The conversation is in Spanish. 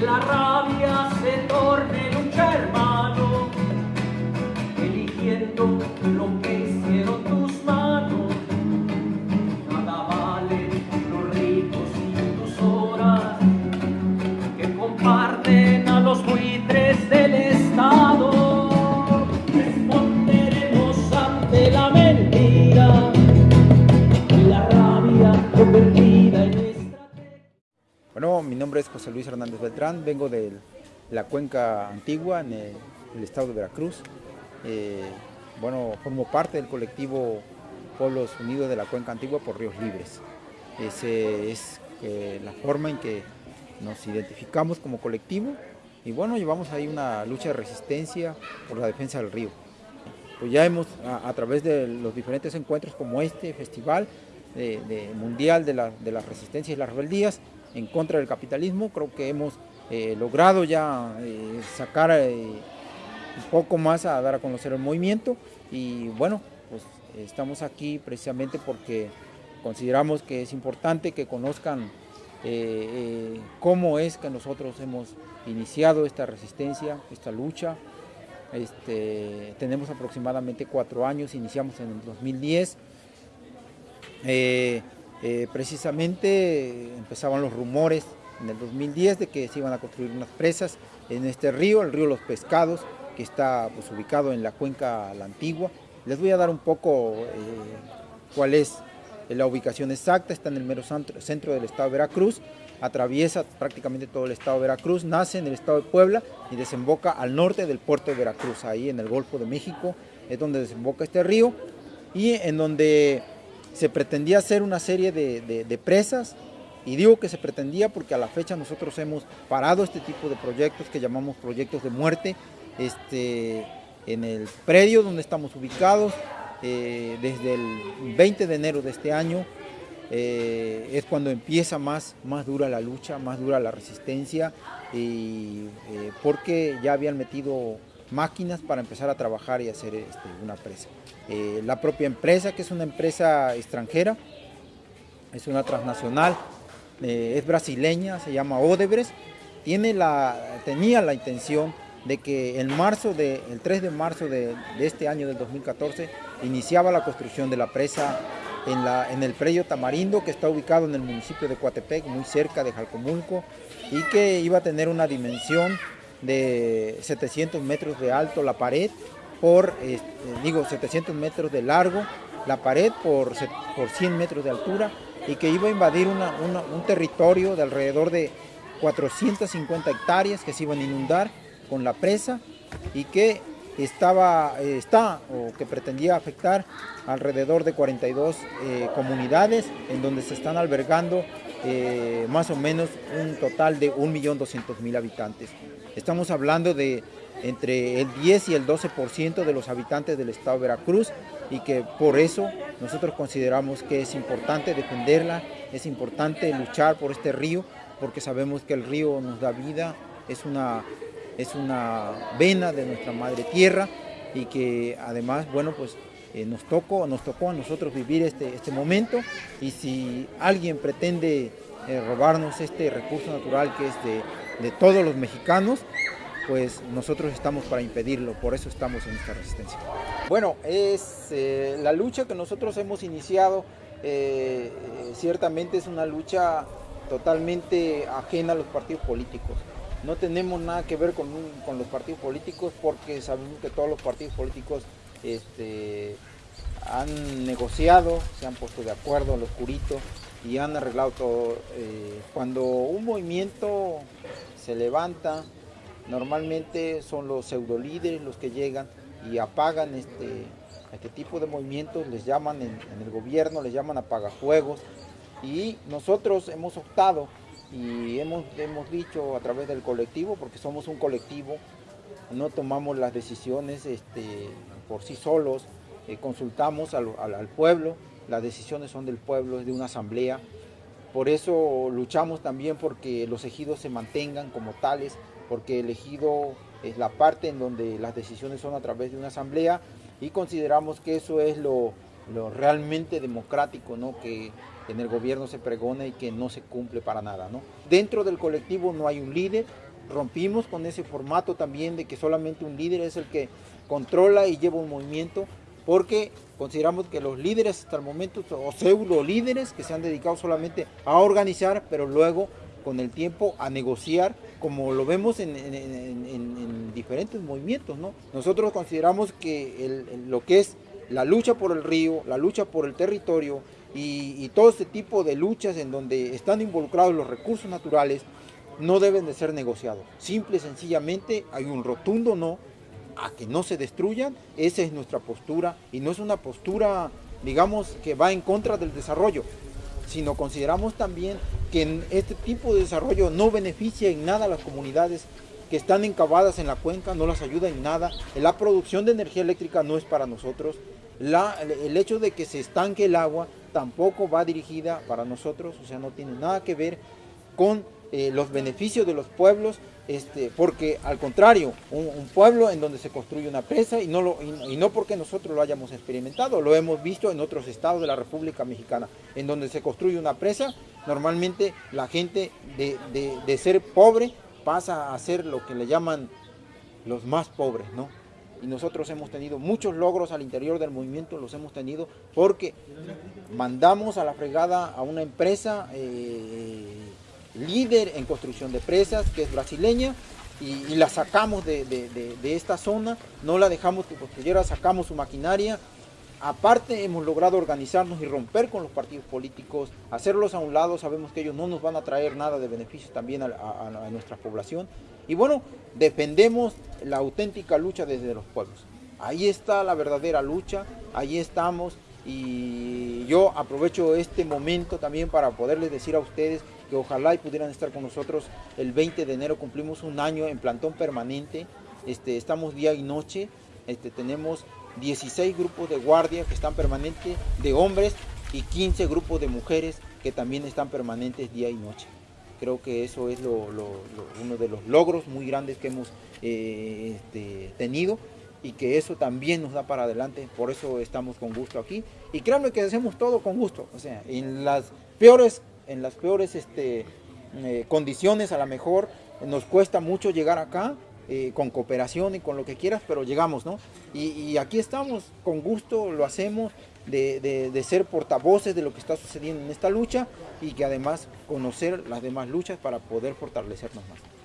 la rabia nombre es José Luis Hernández Beltrán, vengo de la cuenca antigua en el, estado de Veracruz. Eh, bueno, formo parte del colectivo Pueblos Unidos de la Cuenca Antigua por Ríos Libres. Esa es eh, la forma en que nos identificamos como colectivo y bueno, llevamos ahí una lucha de resistencia por la defensa del río. Pues ya hemos, a, través de los diferentes encuentros como este festival de mundial de la, de la resistencia y las rebeldías, en contra del capitalismo. Creo que hemos eh, logrado ya eh, sacar eh, un poco más a dar a conocer el movimiento y bueno, pues estamos aquí precisamente porque consideramos que es importante que conozcan cómo es que nosotros hemos iniciado esta resistencia, esta lucha. Este, tenemos aproximadamente cuatro años, iniciamos en el 2010. Eh, eh, precisamente empezaban los rumores en el 2010 de que se iban a construir unas presas en este río, el río Los Pescados, que está pues, ubicado en la cuenca La Antigua. Les voy a dar un poco eh, cuál es la ubicación exacta, está en el mero centro del estado de Veracruz, atraviesa prácticamente todo el estado de Veracruz, nace en el estado de Puebla y desemboca al norte del puerto de Veracruz, ahí en el Golfo de México, es donde desemboca este río y en donde se pretendía hacer una serie de, de, presas y digo que se pretendía porque a la fecha nosotros hemos parado este tipo de proyectos que llamamos proyectos de muerte este, en el predio donde estamos ubicados eh, desde el 20 de enero de este año eh, es cuando empieza más, más dura la lucha, más dura la resistencia y, eh, porque ya habían metido máquinas para empezar a trabajar y hacer este, una presa. Eh, la propia empresa, que es una empresa extranjera, es una transnacional, eh, es brasileña, se llama Odebrecht, tiene la, tenía la intención de que en marzo de, el 3 de marzo de, este año del 2014 iniciaba la construcción de la presa en, la, en el predio Tamarindo que está ubicado en el municipio de Coatepec, muy cerca de Jalcomulco y que iba a tener una dimensión de 700 metros de alto la pared por, eh, digo, 700 metros de largo la pared por, por 100 metros de altura y que iba a invadir una, un territorio de alrededor de 450 hectáreas que se iban a inundar con la presa y que estaba, está o que pretendía afectar alrededor de 42 eh, comunidades en donde se están albergando eh, más o menos un total de 1.200.000 habitantes. Estamos hablando de entre el 10 y el 12% de los habitantes del estado de Veracruz y que por eso nosotros consideramos que es importante defenderla, es importante luchar por este río porque sabemos que el río nos da vida, es una, es una vena de nuestra madre tierra y que además, bueno, pues eh, nos, tocó, nos tocó a nosotros vivir este, este momento y si alguien pretende eh, robarnos este recurso natural que es de, de todos los mexicanos, pues nosotros estamos para impedirlo, por eso estamos en esta resistencia. Bueno, es eh, la lucha que nosotros hemos iniciado, eh, ciertamente es una lucha totalmente ajena a los partidos políticos. No tenemos nada que ver con, los partidos políticos porque sabemos que todos los partidos políticos este, han negociado, se han puesto de acuerdo al oscurito y han arreglado todo. Eh, cuando un movimiento se levanta, normalmente son los pseudo líderes los que llegan y apagan este, este tipo de movimientos, les llaman en, el gobierno, les llaman apagajuegos y nosotros hemos optado y hemos, hemos dicho a través del colectivo, porque somos un colectivo, no tomamos las decisiones este, por sí solos, eh, consultamos al, al pueblo, las decisiones son del pueblo, es de una asamblea, por eso luchamos también porque los ejidos se mantengan como tales, porque el ejido es la parte en donde las decisiones son a través de una asamblea y consideramos que eso es lo, realmente democrático, ¿no? que en el gobierno se pregona y que no se cumple para nada. ¿no? Dentro del colectivo no hay un líder, rompimos con ese formato también de que solamente un líder es el que controla y lleva un movimiento, porque consideramos que los líderes hasta el momento, o pseudo líderes que se han dedicado solamente a organizar, pero luego con el tiempo a negociar, como lo vemos en, diferentes movimientos. ¿no? Nosotros consideramos que lo que es la lucha por el río, la lucha por el territorio y, y todo este tipo de luchas en donde están involucrados los recursos naturales, no deben de ser negociados. Simple y sencillamente hay un rotundo no a que no se destruyan, esa es nuestra postura y no es una postura, digamos, que va en contra del desarrollo, sino consideramos también que este tipo de desarrollo no beneficia en nada a las comunidades que están encavadas en la cuenca, no las ayuda en nada, la producción de energía eléctrica no es para nosotros, el hecho de que se estanque el agua tampoco va dirigida para nosotros, o sea, no tiene nada que ver con eh, los beneficios de los pueblos, este, porque al contrario, un, pueblo en donde se construye una presa y no, lo, y, no porque nosotros lo hayamos experimentado, lo hemos visto en otros estados de la República Mexicana, en donde se construye una presa, normalmente la gente de, de ser pobre pasa a ser lo que le llaman los más pobres, ¿no? y nosotros hemos tenido muchos logros al interior del movimiento, los hemos tenido porque mandamos a la fregada a una empresa eh, líder en construcción de presas, que es brasileña, y, la sacamos de, esta zona, no la dejamos que construyera, sacamos su maquinaria, Aparte hemos logrado organizarnos y romper con los partidos políticos, hacerlos a un lado, sabemos que ellos no nos van a traer nada de beneficios también a nuestra población. Y bueno, defendemos la auténtica lucha desde los pueblos. Ahí está la verdadera lucha, ahí estamos y yo aprovecho este momento también para poderles decir a ustedes que ojalá y pudieran estar con nosotros. El 20 de enero, cumplimos un año en plantón permanente, este, estamos día y noche, este, tenemos 16 grupos de guardia que están permanentes de hombres y 15 grupos de mujeres que también están permanentes día y noche. Creo que eso es uno de los logros muy grandes que hemos eh, este, tenido y que eso también nos da para adelante, por eso estamos con gusto aquí. Y créanme que hacemos todo con gusto, o sea, en las peores, en las peores este, eh, condiciones a lo mejor nos cuesta mucho llegar acá, eh, con cooperación y con lo que quieras, pero llegamos, ¿no? Y, aquí estamos, con gusto lo hacemos, de, ser portavoces de lo que está sucediendo en esta lucha y que además conocer las demás luchas para poder fortalecernos más.